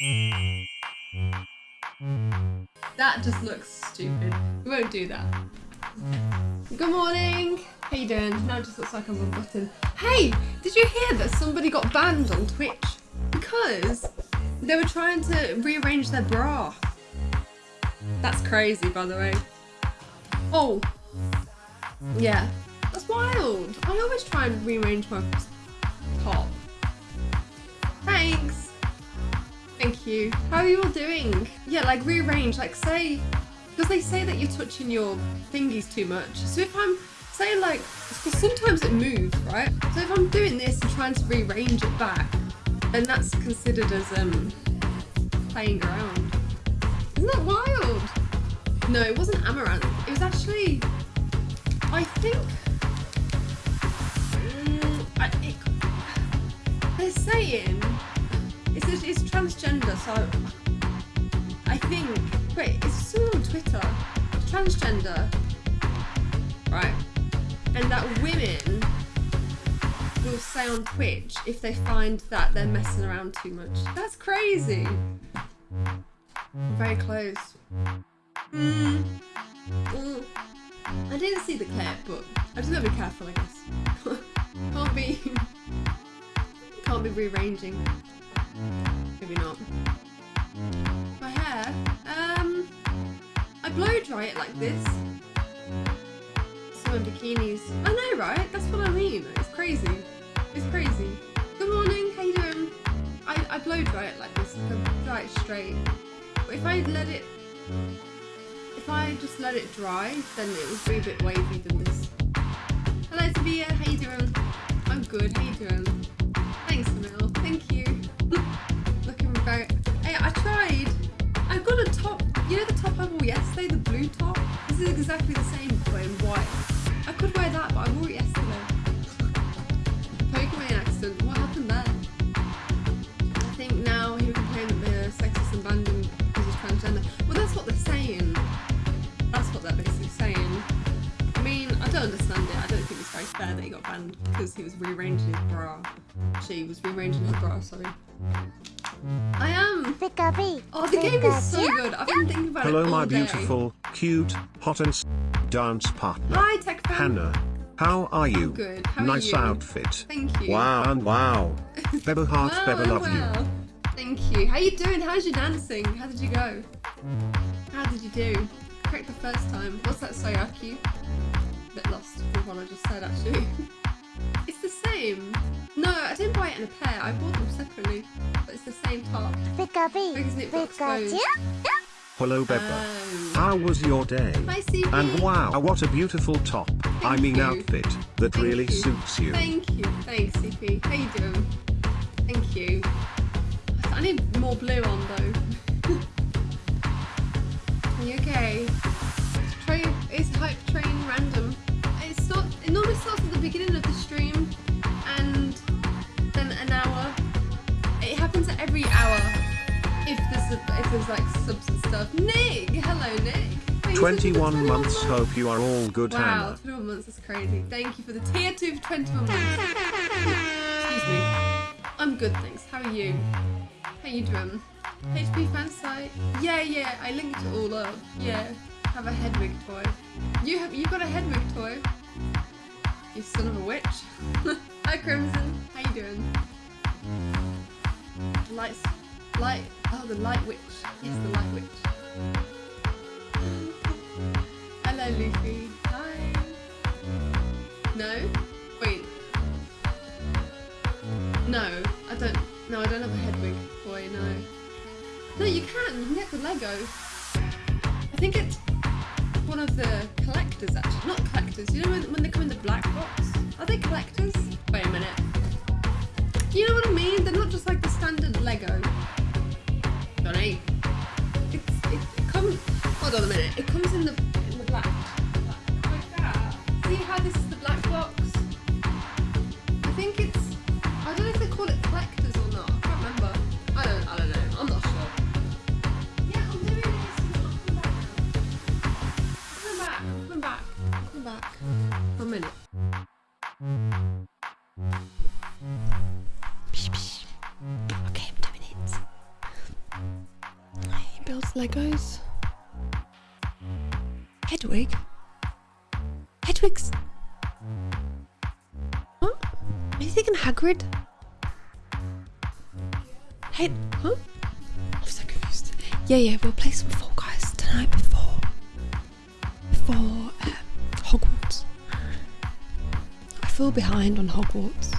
That just looks stupid. We won't do that. Good morning. How you doing? Now it just looks like I'm a button. Hey, did you hear that somebody got banned on Twitch because they were trying to rearrange their bra? That's crazy, by the way. Oh, yeah, that's wild. I always try and rearrange my top. Thanks. Thank you. How are you all doing? Yeah, like rearrange, like say, because they say that you're touching your thingies too much. So if I'm, say like, because sometimes it moves, right? So if I'm doing this and trying to rearrange it back, then that's considered as um playing around. Isn't that wild? No, it wasn't Amouranth. It was actually, I think, mm, I, it, they're saying it's, it's transgender, so I think, wait, it's still on Twitter. Transgender, right? And that women will say on Twitch if they find that they're messing around too much. That's crazy. Very close. Mm. Mm. I didn't see the clip, but I just gotta be careful, I guess. can't be, can't be rearranging. Maybe not. My hair, um, I blow dry it like this. In bikinis. I know, right? That's what I mean. It's crazy. It's crazy. Good morning. How you doing? I, I blow dry it like this. I dry it straight. But if I let it if I just let it dry, then it would be a bit wavy than this. Hello Tabia, how you doing? I'm good, how you doing? Thanks Emil, thank you. I tried. I got a top, you know the top I wore yesterday, the blue top? This is exactly the same but in white. I could wear that, but I wore it yesterday. Pokemon accident, what happened there? I think now he would complain that they're sexist and banned him because he's transgender. Well, that's what they're saying. That's what they're basically saying. I mean, I don't understand it. I don't think it's very fair that he got banned because he was rearranging his bra. She was rearranging his bra, sorry. I am! Oh, the game is so good. I've been thinking about Hello, it all my day. beautiful, cute, hot and s- dance partner. Hi, Tech Fan. Hannah. How are you? good. How are nice you? outfit. Thank you. Wow and wow. Beba heart, Wow, Beba love wow. you. Thank you. How are you doing? How's your dancing? How did you go? How did you do? Correct the first time. What's that Sayaki? Bit lost with what I just said actually. it's the same. No, I buy it in a pair. I bought them separately. But it's the same top. Because it got exposed. Hello, Beba. Oh. Um, How was your day? Hi, CP. And wow, what a beautiful top. I mean you. outfit that Thank really you. suits you. Thank you. Thanks, CP. How you doing? Thank you. I need more blue on though. Are you okay? Train is hype train random. It start it normally starts at the beginning of the stream if there's a, if there's like subs and stuff. Nick! Hello Nick! Thanks for the 21 months, months. hope you are all good, Wow, Hannah. 21 months is crazy. Thank you for the tier 2 for 21 months. Excuse me. I'm good, thanks. How are you? How you doing? HP fan site? Yeah, yeah, I linked it all up. Yeah, have a Hedwig toy. You have you got a Hedwig toy? You son of a witch. Hi Crimson, how you doing? Lights, light, oh the light witch. Yes, the light witch. Hello Luffy. Hi. No? Wait. No, I don't. No, I don't have a Hedwig toy. No. No, you can. You can get the Lego. I think it's one of the collectors, actually. Not collectors. You know when, when they come in the black box? Are they collectors? Wait a minute. You know what I mean? They're not just like the standard Lego. It, it comes. Hold on a minute. It comes in the Legos. Hedwig? Hedwig's... What? Are you thinking Hagrid? Hey, huh? I'm so confused. Yeah, yeah, we'll play some Fall Guys tonight before... Before, um, Hogwarts. I feel behind on Hogwarts.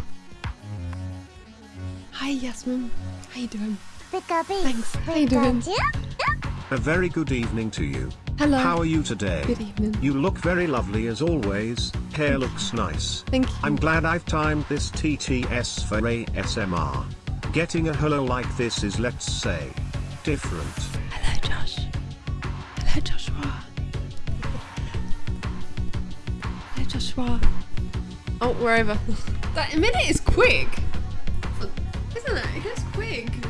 Hi, Yasmin. How you doing? Thanks. How you doing? A very good evening to you. Hello. How are you today? Good evening. You look very lovely as always. Hair looks nice. Thank you. I'm glad I've timed this TTS for ASMR. Getting a hello like this is, let's say, different. Hello, Josh. Hello, Joshua. Hello, Joshua. Oh, we're over. that minute is quick. Isn't it? It goes quick.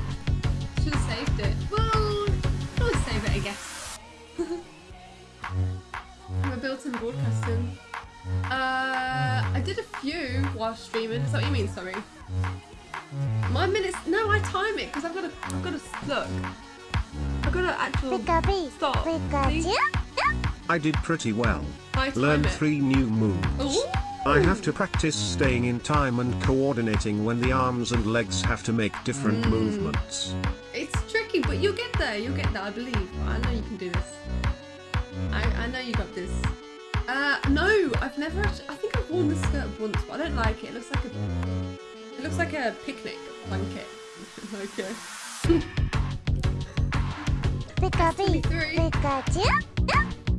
Broadcasting. Uh, I did a few while streaming. Is that what you mean? Sorry. My minutes. No, I time it because I've got to. I've got to look. I've got to actual stop. See? I did pretty well. I Learned it. three new moves. Ooh. I have to practice staying in time and coordinating when the arms and legs have to make different Mm. movements. It's tricky, but you'll get there. You'll get there. I believe. I know you can do this. I, I know you got this. Uh, no, I've never. Actually, I think I've worn this skirt once, but I don't like it. It looks like a. It looks like a picnic blanket. okay. Three.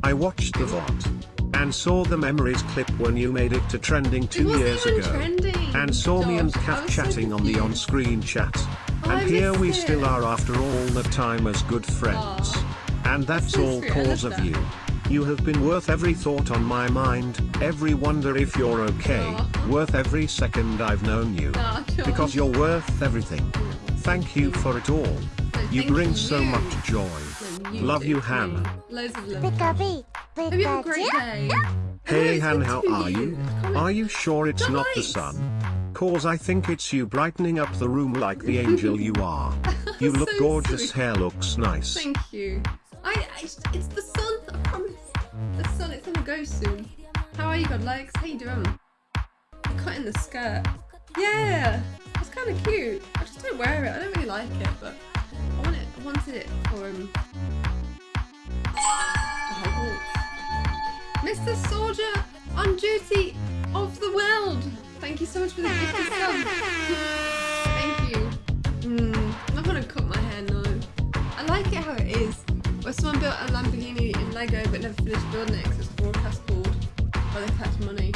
I watched the VOD and saw the memories clip when you made it to trending two years ago. trending. And saw me and Josh. I Kat was so chatting on the on-screen chat. Oh, and here we missed still are after all the time as good friends. Aw. And that's so all cause love of that. you. You have been worth every thought on my mind, every wonder if you're okay, Aw. worth every second I've known you. Aw, Because you're worth everything. Thank you for it all. You thank bring so much joy. No, you Love you, too. Hannah. Loads of love. Hope you have a great day. Hey it's Han, how are you? Are you sure it's not the sun? Cause I think it's you brightening up the room like the angel you are. You look So gorgeous, sweet. hair looks nice. Thank you. I, I it's the sun. Soon. How are you, God legs? How you doing? You're cutting the skirt. Yeah, it's kind of cute. I just don't wear it. I don't really like it, but I want it. I wanted it for um. Hogwarts. Mr. Soldier on duty of the world. Thank you so much for the gift of sub. Thank you. Mm, I'm not gonna cut my hair no. I like it how it is. Where someone built a Lamborghini in Lego but never finished building it they collect money.